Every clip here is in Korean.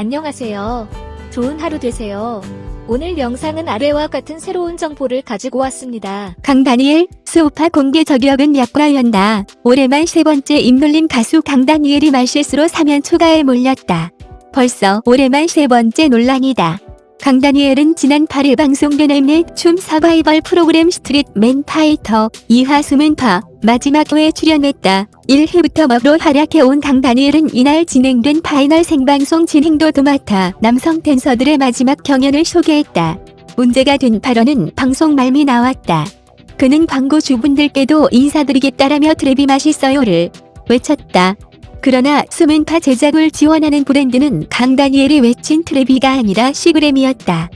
안녕하세요. 좋은 하루 되세요. 오늘 영상은 아래와 같은 새로운 정보를 가지고 왔습니다. 강다니엘, 스우파 공개 저격은 약과였다. 올해만 세 번째 입놀림 가수 강다니엘이 말실수로 사면초가에 몰렸다. 벌써 올해만 세 번째 논란이다. 강다니엘은 지난 8일 방송된 엠넷 춤 서바이벌 프로그램 스트릿 맨 파이터 2화 스맨파 마지막 회에 출연했다. 1회부터 MC로 활약해온 강다니엘은 이날 진행된 파이널 생방송 진행도 도맡아 남성 댄서들의 마지막 경연을 소개했다. 문제가 된 발언은 방송 말미 나왔다. 그는 광고주분들께도 인사드리겠다라며 트랩이 맛있어요를 외쳤다. 그러나 수문파 제작을 지원하는 브랜드는 강다니엘이 외친 트레비가 아니라 시그램이었다.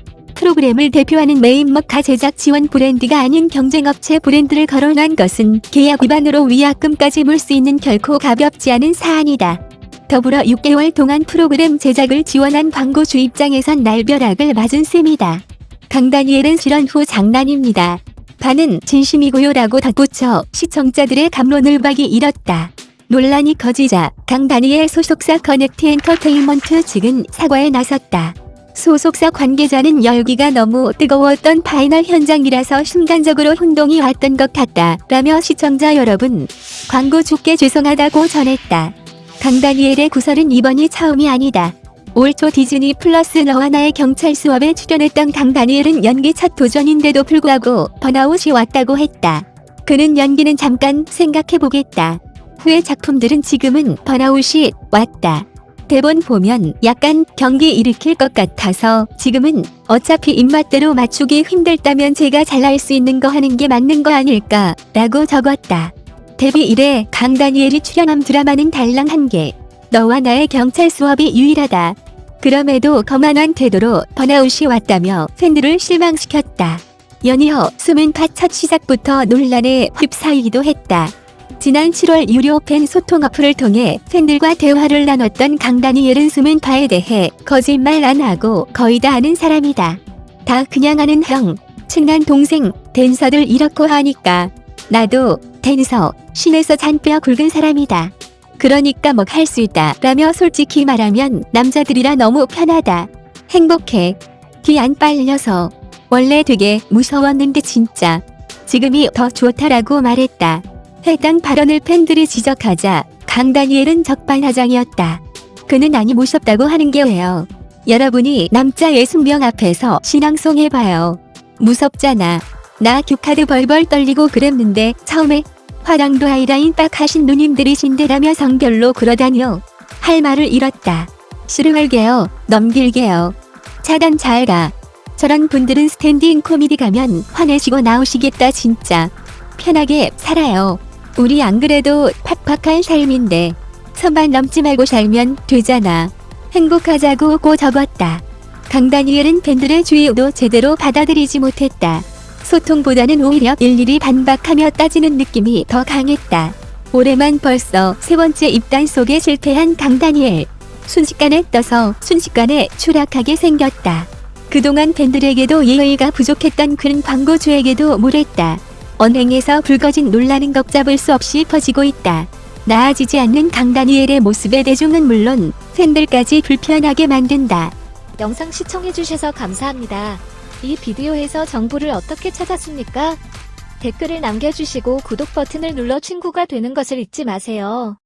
프로그램을 대표하는 메인머카 제작 지원 브랜드가 아닌 경쟁업체 브랜드를 거론한 것은 계약 위반으로 위약금까지 물 수 있는 결코 가볍지 않은 사안이다. 더불어 6개월 동안 프로그램 제작을 지원한 광고주 입장에선 날벼락을 맞은 셈이다. 강다니엘은 실언 후 장난입니다. 반은 진심이고요 라고 덧붙여 시청자들의 갑론을박이 일었다. 논란이 커지자 강다니엘 소속사 커넥트 엔터테인먼트 측은 사과에 나섰다. 소속사 관계자는 열기가 너무 뜨거웠던 파이널 현장이라서 순간적으로 혼동이 왔던 것 같다 라며 시청자 여러분 광고주께 죄송하다고 전했다. 강다니엘의 구설은 이번이 처음이 아니다. 올 초 디즈니 플러스 너와 나의 경찰 수업에 출연했던 강다니엘은 연기 첫 도전인데도 불구하고 번아웃이 왔다고 했다. 그는 연기는 잠깐 생각해보겠다. 후의 작품들은 지금은 번아웃이 왔다. 대본 보면 약간 경기 일으킬 것 같아서 지금은 어차피 입맛대로 맞추기 힘들다면 제가 잘할 수 있는 거 하는 게 맞는 거 아닐까 라고 적었다. 데뷔 이래 강다니엘이 출연한 드라마는 달랑 한 개. 너와 나의 경찰 수업이 유일하다. 그럼에도 거만한 태도로 번아웃이 왔다며 팬들을 실망시켰다. 연이어 수문파 첫 시작부터 논란에 휩싸이기도 했다. 지난 7월 유료 팬 소통 어플을 통해 팬들과 대화를 나눴던 강다니엘은 수문파에 대해 거짓말 안 하고 거의 다 아는 사람이다. 다 그냥 아는 형, 친한 동생, 댄서들 이렇고 하니까 나도 댄서, 신에서 잔뼈 굵은 사람이다. 그러니까 뭐 할 수 있다 라며 솔직히 말하면 남자들이라 너무 편하다. 행복해. 귀 안 빨려서. 원래 되게 무서웠는데 진짜. 지금이 더 좋다라고 말했다. 해당 발언을 팬들이 지적하자 강다니엘은 적반하장이었다. 그는 아니 무섭다고 하는 게 왜요? 여러분이 남자 예순명 앞에서 신앙송 해봐요. 무섭잖아. 나 규카드 벌벌 떨리고 그랬는데 처음에 화장도 아이라인 빡 하신 누님들이신데라며 성별로 그러다니요. 할 말을 잃었다. 싫어할게요. 넘길게요. 차단 잘 가. 저런 분들은 스탠딩 코미디 가면 화내시고 나오시겠다 진짜. 편하게 살아요. 우리 안 그래도 팍팍한 삶인데 선만 넘지 말고 살면 되잖아. 행복하자고 고 적었다. 강다니엘은 팬들의 주의도 제대로 받아들이지 못했다. 소통보다는 오히려 일일이 반박하며 따지는 느낌이 더 강했다. 올해만 벌써 세 번째 입단 속에 실패한 강다니엘. 순식간에 떠서 순식간에 추락하게 생겼다. 그동안 팬들에게도 예의가 부족했던 그는 광고주에게도 물했다. 언행에서 불거진 논란은 걷잡을 수 없이 퍼지고 있다. 나아지지 않는 강다니엘의 모습에 대중은 물론 팬들까지 불편하게 만든다. 영상 시청해주셔서 감사합니다. 이 비디오에서 정보를 어떻게 찾았습니까? 댓글을 남겨주시고 구독 버튼을 눌러 친구가 되는 것을 잊지 마세요.